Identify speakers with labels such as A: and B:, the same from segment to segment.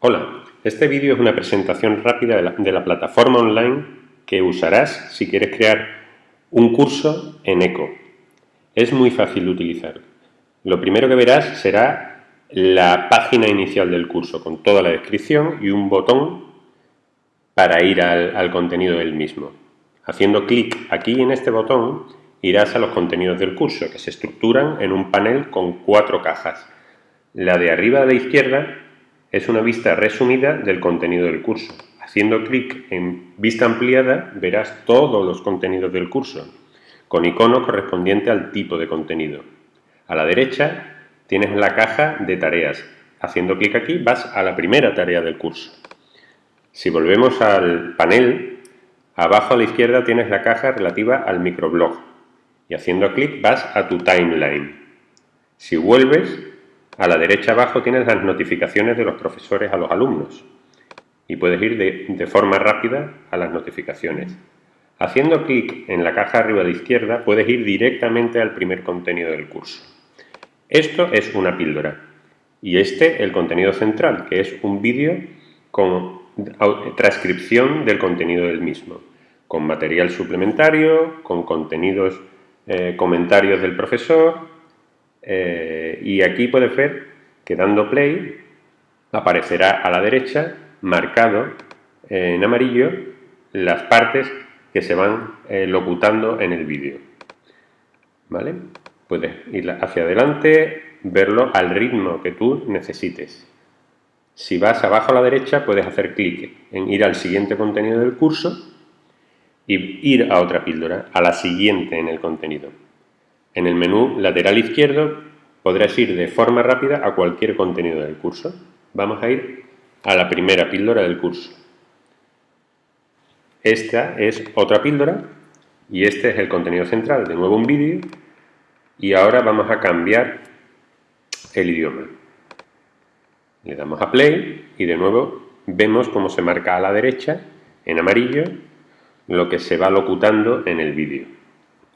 A: Hola, este vídeo es una presentación rápida de la, plataforma online que usarás si quieres crear un curso en ECO. Es muy fácil de utilizar. Lo primero que verás será la página inicial del curso con toda la descripción y un botón para ir al, al contenido del mismo. Haciendo clic aquí en este botón irás a los contenidos del curso que se estructuran en un panel con cuatro cajas. La de arriba a la izquierda es una vista resumida del contenido del curso. Haciendo clic en Vista ampliada verás todos los contenidos del curso, con icono correspondiente al tipo de contenido. A la derecha tienes la caja de tareas. Haciendo clic aquí vas a la primera tarea del curso. Si volvemos al panel, abajo a la izquierda tienes la caja relativa al microblog y haciendo clic vas a tu timeline. Si vuelves, a la derecha abajo tienes las notificaciones de los profesores a los alumnos y puedes ir de, forma rápida a las notificaciones. Haciendo clic en la caja arriba la izquierda puedes ir directamente al primer contenido del curso. Esto es una píldora y este el contenido central, que es un vídeo con transcripción del contenido del mismo, con material suplementario, con contenidos, eh, comentarios del profesor, eh, y aquí puedes ver que dando play aparecerá a la derecha marcado en amarillo las partes que se van eh, locutando en el vídeo. ¿Vale? Puedes ir hacia adelante, verlo al ritmo que tú necesites. Si vas abajo a la derecha puedes hacer clic en ir al siguiente contenido del curso y ir a otra píldora, a la siguiente en el contenido. En el menú lateral izquierdo podrás ir de forma rápida a cualquier contenido del curso. Vamos a ir a la primera píldora del curso. Esta es otra píldora y este es el contenido central. De nuevo un vídeo y ahora vamos a cambiar el idioma. Le damos a play y de nuevo vemos cómo se marca a la derecha en amarillo lo que se va locutando en el vídeo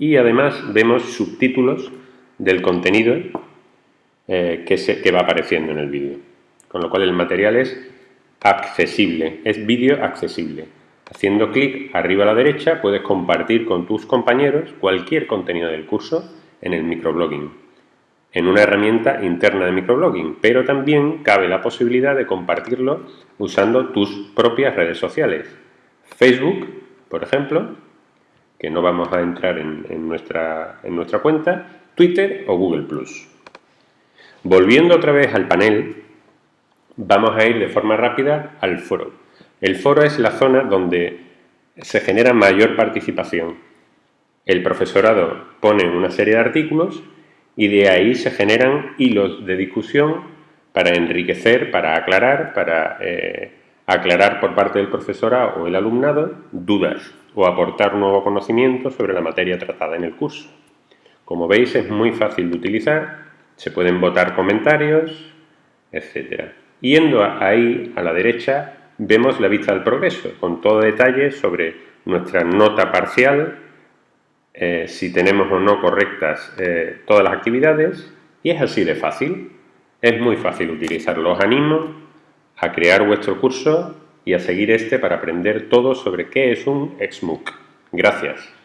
A: y además vemos subtítulos del contenido eh, que, se, que va apareciendo en el vídeo. Con lo cual el material es accesible, es vídeo accesible. Haciendo clic arriba a la derecha puedes compartir con tus compañeros cualquier contenido del curso en el microblogging, en una herramienta interna de microblogging, pero también cabe la posibilidad de compartirlo usando tus propias redes sociales. Facebook, por ejemplo, que no vamos a entrar en, nuestra, en nuestra cuenta, Twitter o Google+. Volviendo otra vez al panel, vamos a ir de forma rápida al foro. El foro es la zona donde se genera mayor participación. El profesorado pone una serie de artículos y de ahí se generan hilos de discusión para enriquecer, para aclarar, para eh, aclarar por parte del profesorado o el alumnado dudas o aportar nuevo conocimiento sobre la materia tratada en el curso. Como veis es muy fácil de utilizar, se pueden votar comentarios, etc. Yendo ahí a la derecha vemos la vista del progreso con todo detalle sobre nuestra nota parcial, eh, si tenemos o no correctas eh, todas las actividades y es así de fácil, es muy fácil utilizarlo. Os animo a crear vuestro curso y a seguir este para aprender todo sobre qué es un XMOOC. Gracias.